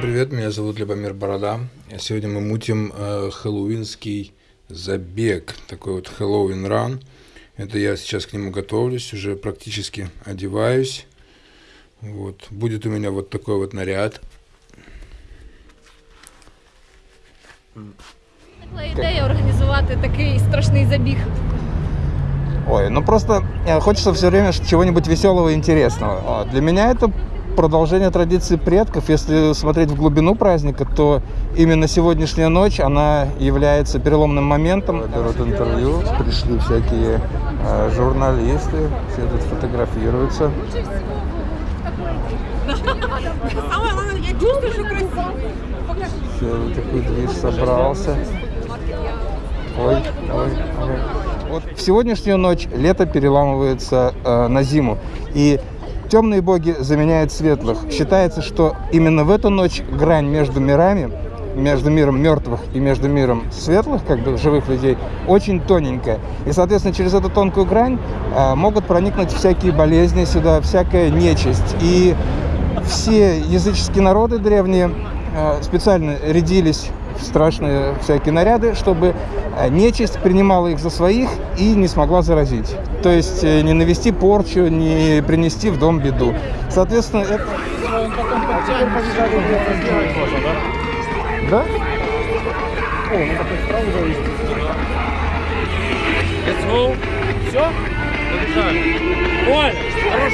привет, меня зовут Любомир Борода. Сегодня мы мутим э, хэллоуинский забег, такой вот Хэллоуин ран. Это я сейчас к нему готовлюсь, уже практически одеваюсь. Вот. Будет у меня вот такой вот наряд. Виникла ідея організувати такий страшний забіг. Ой, ну просто э, хочется все время чего-нибудь веселого и интересного. А Для меня это продолжение традиции предков. Если смотреть в глубину праздника, то именно сегодняшняя ночь, она является переломным моментом. Берут интервью, пришли всякие э, журналисты, все тут фотографируются. Самое главное, я чувствую, що красиво. Все, такой движ собрался. Ой, ой, ой. Вот в сегодняшнюю ночь лето переламывается э, на зиму. И темные боги заменяют светлых. Считается, что именно в эту ночь грань между мирами, между миром мертвых и между миром светлых, как бы живых людей, очень тоненькая. И, соответственно, через эту тонкую грань э, могут проникнуть всякие болезни сюда, всякая нечисть. И все языческие народы древние э, специально рядились страшные всякие наряды, чтобы э, нечисть принимала их за своих и не смогла заразить. То есть э, не навести порчу, не принести в дом беду. Соответственно, это... Да? Let's go. Все? Побежали. Оля, хорош.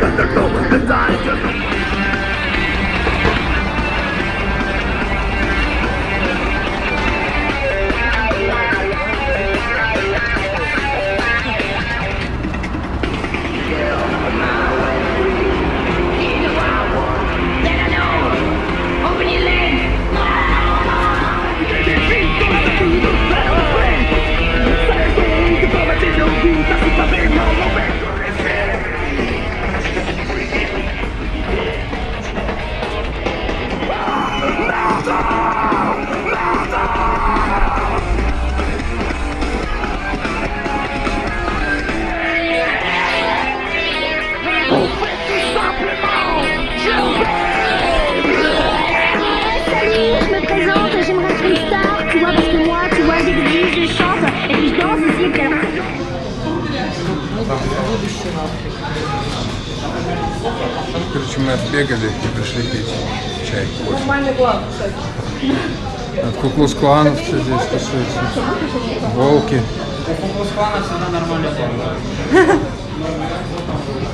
Cause they're one designed to be Короче, мы отбегали и пришли пить чай. Нормальний план, кстати. От Куклус кланов все здесь тусуются. Волки. У Куклус-клана всегда нормально было.